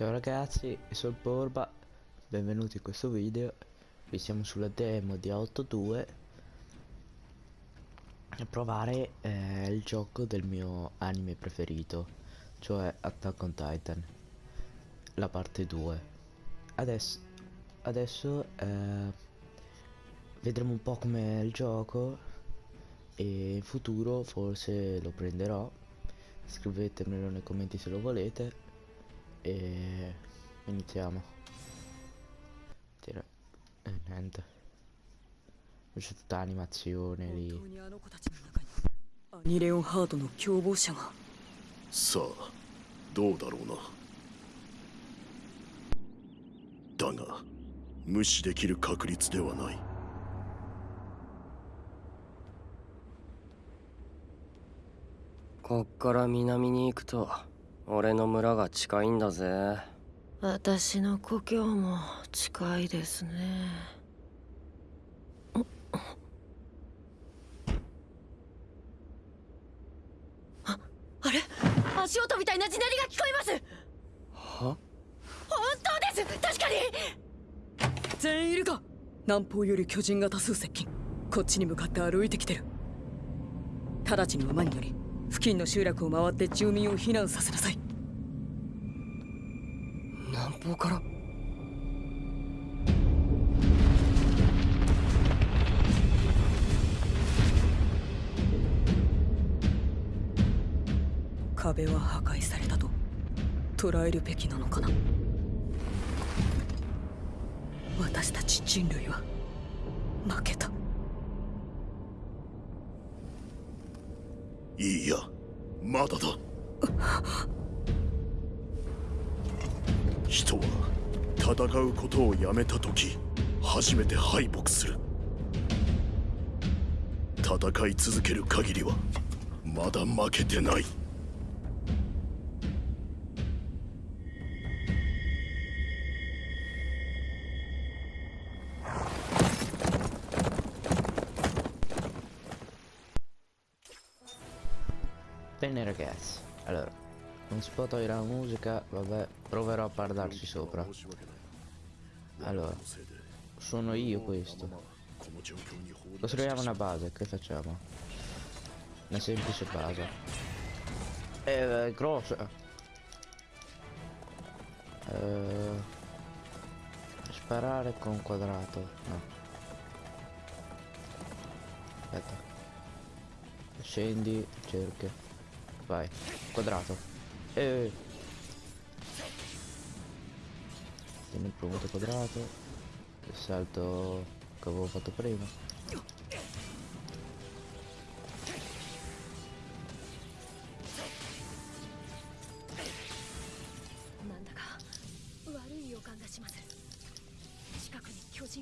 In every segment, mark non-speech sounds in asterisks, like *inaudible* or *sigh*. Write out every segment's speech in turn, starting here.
Ciao ragazzi, sono Porba, benvenuti in questo video. Qui siamo sulla demo di Auto 2 a provare eh, il gioco del mio anime preferito, cioè Attack on Titan, la parte 2. Adesso, adesso eh, vedremo un po' com'è il gioco e in futuro forse lo prenderò. Scrivetemelo nei commenti se lo volete e iniziamo e niente c'è tutta l'animazione lì アニレオンハードの共謀者が。さあどうだろうな。だが無視できる確率ではない。こっから南に行くと俺の村が近いんだぜ。私の故郷も近いですね。ああれ？足音みたいな地鳴りが聞こえます。は？本当です。確かに。全員いるか。南方より巨人が多数接近。こっちに向かって歩いてきてる。直ちに馬に乗り付近の集落を回って住民を避難させなさい南方から壁は破壊されたと。捉えるべきなのかな。私たち人類は負けた。いいやまだだ *laughs* 人は戦うことをやめた時初めて敗北する。戦い続ける限りはまだ負けてない「Bene ragazzi, allora, non si può togliere la musica, vabbè, proverò a parlarci sopra. Allora, sono io questo. Costruiamo una base, che facciamo? Una semplice base. Eh, è grossa. Eh, sparare con quadrato, no. Aspetta. Scendi, cerca. Vai, quadrato. Eh. Tieni il premuto quadrato. Il salto che avevo fatto prima.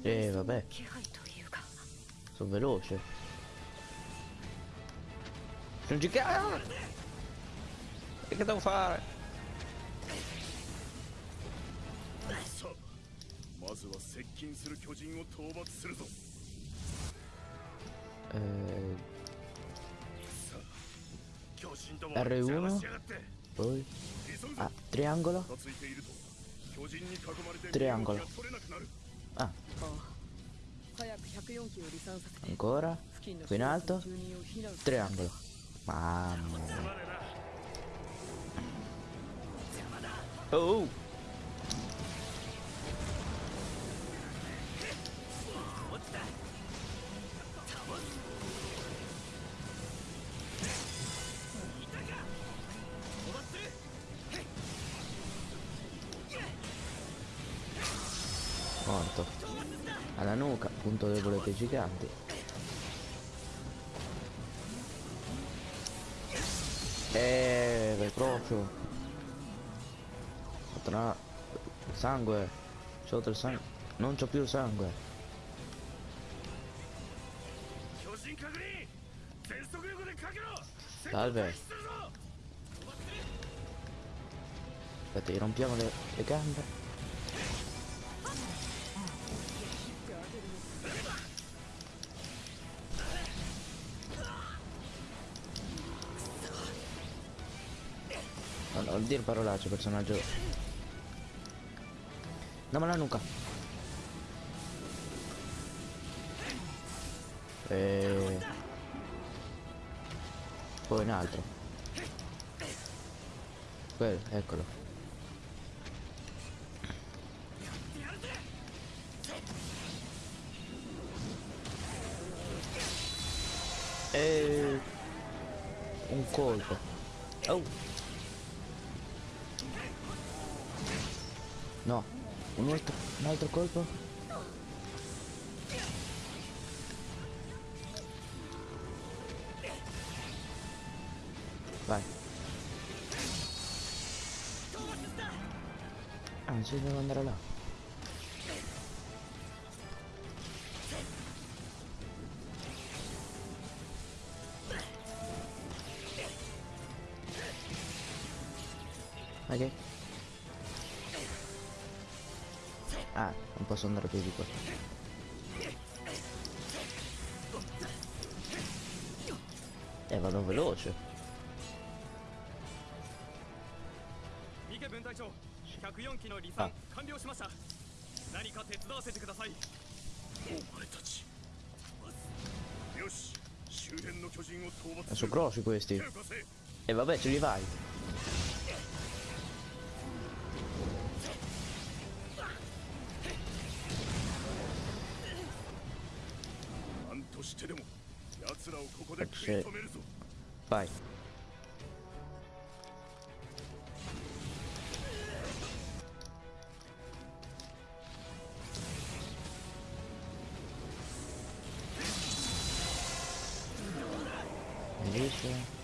Eh, vabbè. Sono veloce. Non ci cazzo! E che devo fare? Eh... R1 poi? Ah, triangolo? Triangolo. ah. Ancora? Qui in alto? triangolo. Mamma mia. Oh! Morto. Alla nuca, punto debole dei giganti. Eh, beh, tra... Sangue. C'ho tre sangue. Non c'ho più sangue. Salve. Aspetta, gli rompiamo le, le gambe. Allora, non dire parolacce, personaggio No, ma la nuca. E... Poi un altro. Quello, eccolo. E... Un colpo. Oh. No, un altro, un altro colpo. Vai. Ci devo andare là. Ok. Ah, non posso andare più di qua. Eh, vado veloce. Ah. ah. Sono grossi questi. E eh, vabbè, ce li vai. としてでも奴らをここで食い止めるぞ Vai. Invece...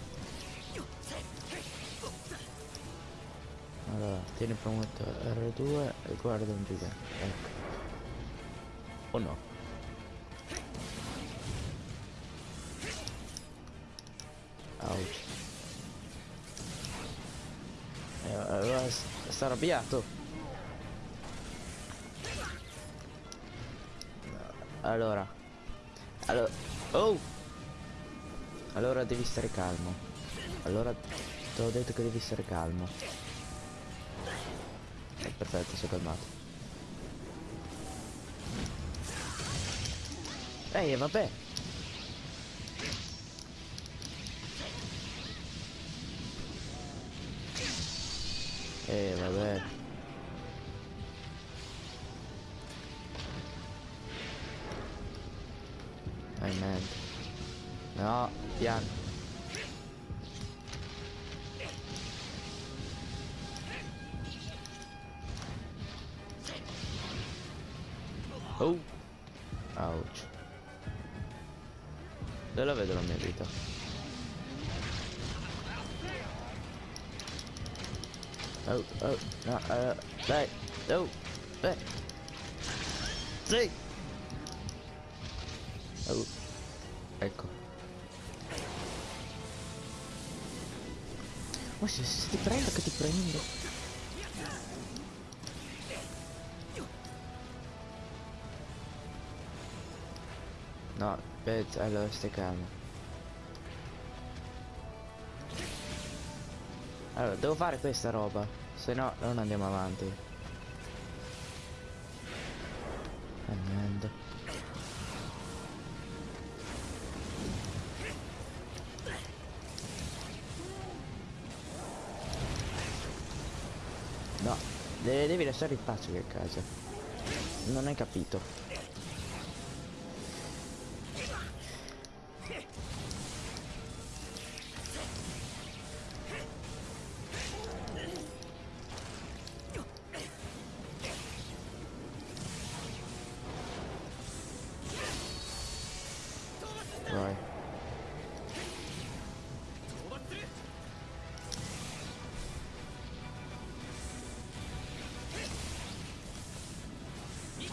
Allora, tieni premuto R2 e guarda un gigante. Ecco. O no? Arrabbiato. Allora. Allora. Oh! Allora devi stare calmo. Allora ti ho detto che devi stare calmo. Eh, perfetto, sono calmato. Ehi, vabbè. Eh, vabbè. Dai, man. No, piano. Oh. Ouch. Dove la vedo la mia vita? Oh, oh, no, uh, dai, oh, dai. Sì. Oh, ecco. Ma se, se ti prendo che ti prendo. No, aspetta, allora stai calmo. Allora, devo fare questa roba, se no non andiamo avanti. Andando. No, de- devi lasciare il pace che casa. Non hai capito.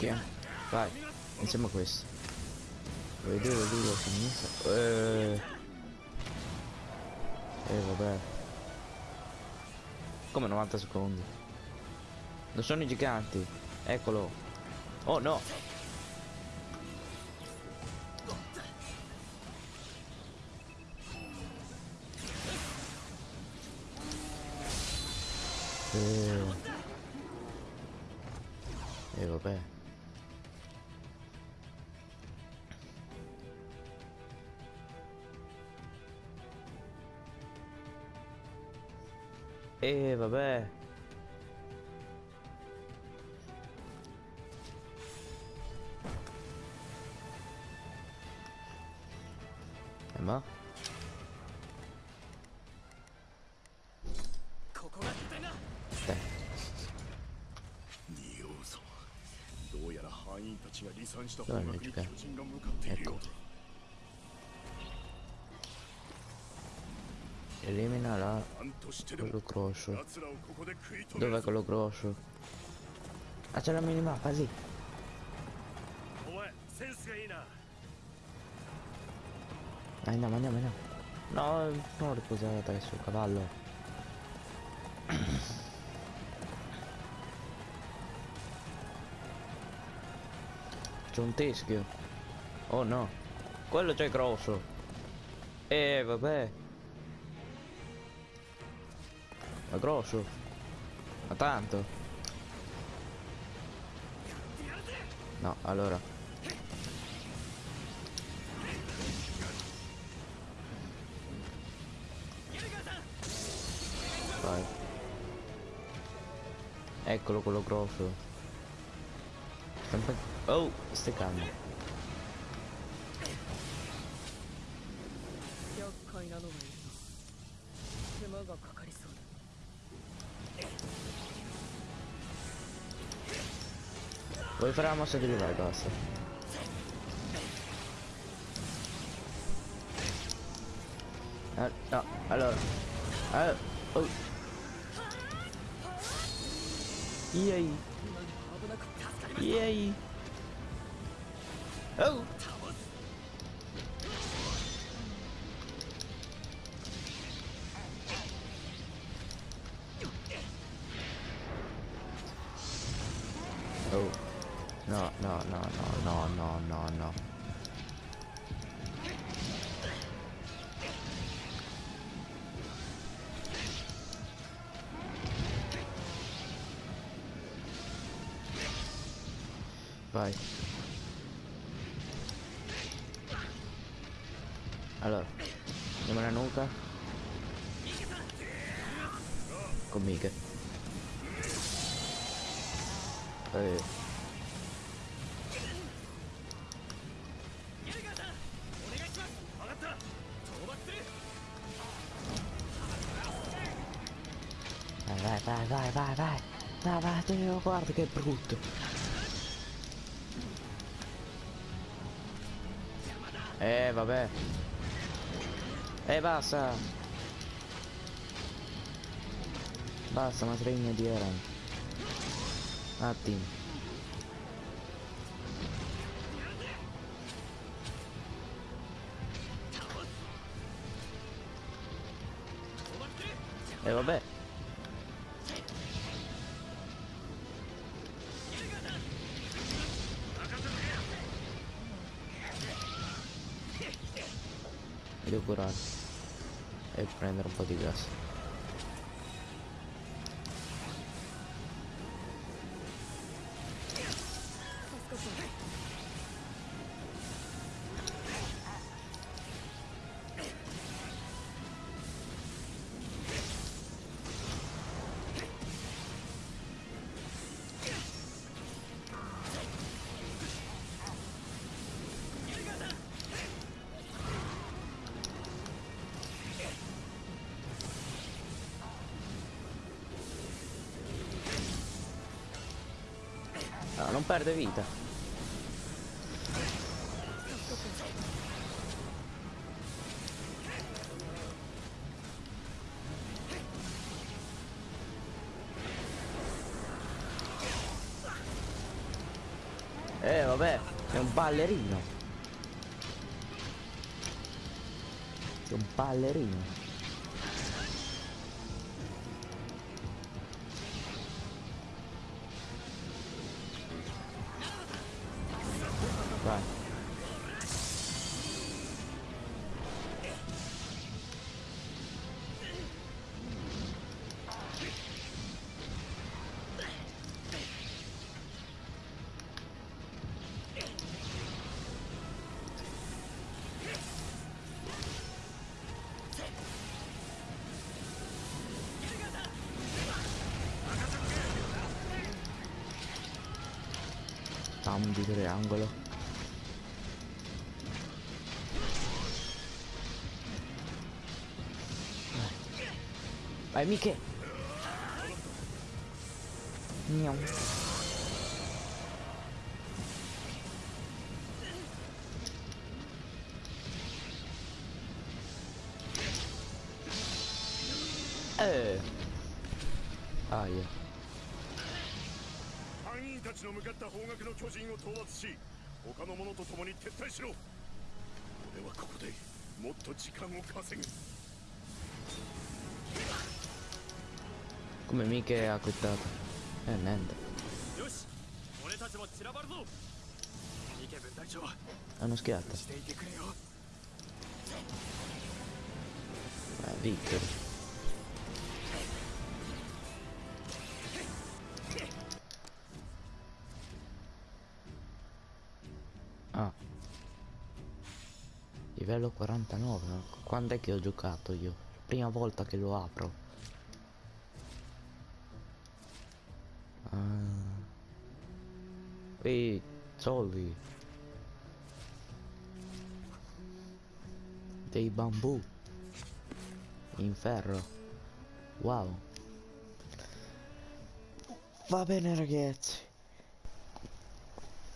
Chi è? Vai, a questo. Vedere lui a sinistra. Eh. Eh vabbè. Come 90 secondi? Non sono i giganti. Eccolo. Oh no. Eh. vabbè. Eh, vabbè. Eh, ma? ここが拠点だ Te. 仁王様どうやら範囲たちが離散したそう方に巨人が向かっている Elimina la quello grosso. Dov'è quello grosso? Ah c'è la minimappa lì. Andiamo andiamo andiamo. No, non riposare adesso il cavallo. C'è un teschio. Oh no. Quello c'è grosso. E eh, vabbè. Ma grosso. Ma tanto. No, allora. Vai. Eccolo quello grosso. Oh, stai calmo. だ Vuoi fare la mossa di livello? Basta. Ah, no, allora. Ah, oh. Yay. Yay. Oh. Oh. No, no. Vai. Allora, andiamo alla nuca. Con Mike. Eh. Vai, vai, vai, vai. No, vai, Teo, guarda che brutto. Eh, vabbè. Eh, basta. Basta, una trigna di Eren. Attimo. Eh, vabbè. Mi devo curare e prendere un po' di gas. Perde vita. Eh vabbè, è un ballerino. È un ballerino. Tam di triangolo. Vai Miche! Miau. Eh. Ah, yeah. ちの向かった方角の巨人を討伐し他の者と共に撤退しろ俺はここでもっと時間を稼ぐ Come Miche ha quittato? Eh, niente. よし俺たちも散らばるぞミケ分隊長 Hanno schiattato. していてくれよ Eh, Victor. Livello 49. Quando è che ho giocato io? Prima volta che lo apro. Ah. Ehi, soldi. Dei bambù in ferro wow va bene ragazzi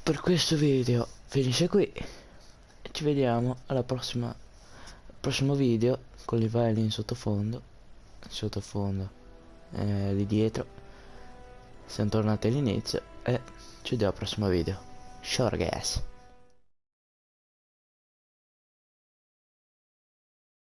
per questo video finisce qui ci vediamo alla prossima prossimo video con i file in sottofondo sottofondo eh, di dietro. Siamo tornati all'inizio e ci vediamo al prossimo video. Ciao ragazzi